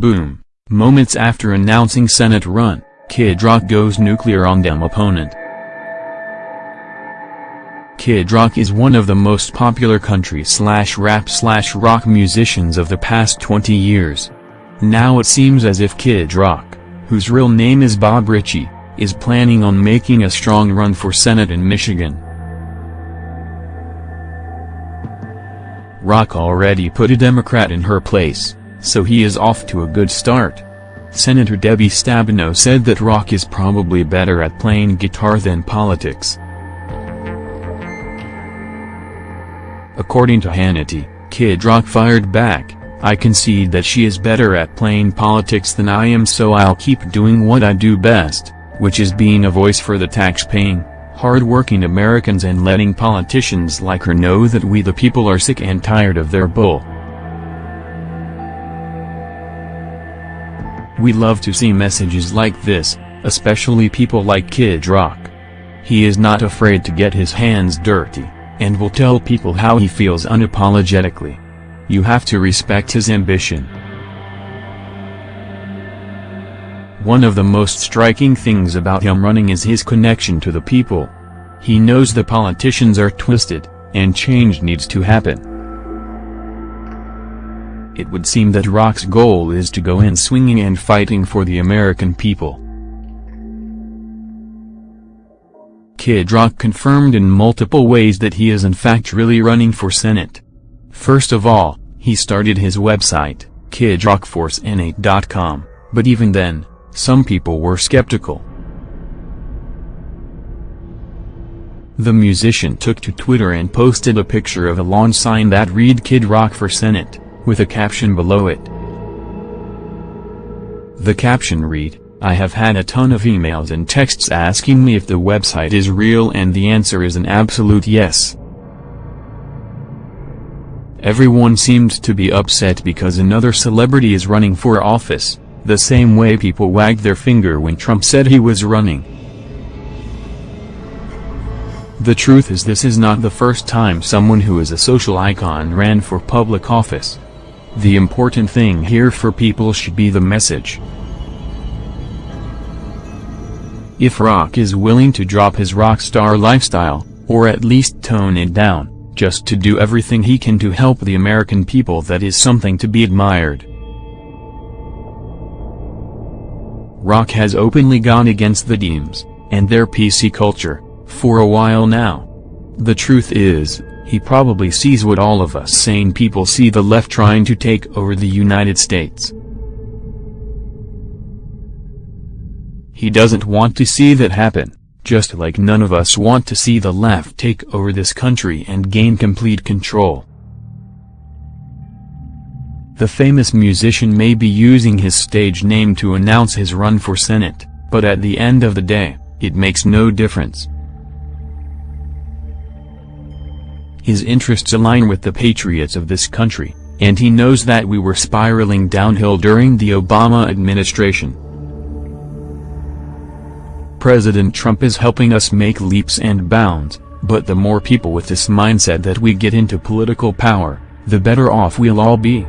Boom. Moments after announcing Senate run, Kid Rock goes nuclear on Dem opponent. Kid Rock is one of the most popular country slash rap slash rock musicians of the past 20 years. Now it seems as if Kid Rock, whose real name is Bob Ritchie, is planning on making a strong run for Senate in Michigan. Rock already put a Democrat in her place, so he is off to a good start. Senator Debbie Stabenow said that Rock is probably better at playing guitar than politics. According to Hannity, Kid Rock fired back, I concede that she is better at playing politics than I am so I'll keep doing what I do best, which is being a voice for the tax-paying, hard-working Americans and letting politicians like her know that we the people are sick and tired of their bull. We love to see messages like this, especially people like Kid Rock. He is not afraid to get his hands dirty, and will tell people how he feels unapologetically. You have to respect his ambition. One of the most striking things about him running is his connection to the people. He knows the politicians are twisted, and change needs to happen. It would seem that Rock's goal is to go in swinging and fighting for the American people. Kid Rock confirmed in multiple ways that he is in fact really running for Senate. First of all, he started his website, kidrockforsenate.com, but even then, some people were skeptical. The musician took to Twitter and posted a picture of a lawn sign that read Kid Rock for Senate with a caption below it. The caption read, I have had a ton of emails and texts asking me if the website is real and the answer is an absolute yes. Everyone seemed to be upset because another celebrity is running for office, the same way people wagged their finger when Trump said he was running. The truth is this is not the first time someone who is a social icon ran for public office. The important thing here for people should be the message. If Rock is willing to drop his rock star lifestyle, or at least tone it down, just to do everything he can to help the American people that is something to be admired. Rock has openly gone against the Deems, and their PC culture, for a while now. The truth is, he probably sees what all of us sane people see the left trying to take over the United States. He doesn't want to see that happen, just like none of us want to see the left take over this country and gain complete control. The famous musician may be using his stage name to announce his run for Senate, but at the end of the day, it makes no difference. His interests align with the patriots of this country, and he knows that we were spiraling downhill during the Obama administration. President Trump is helping us make leaps and bounds, but the more people with this mindset that we get into political power, the better off we'll all be.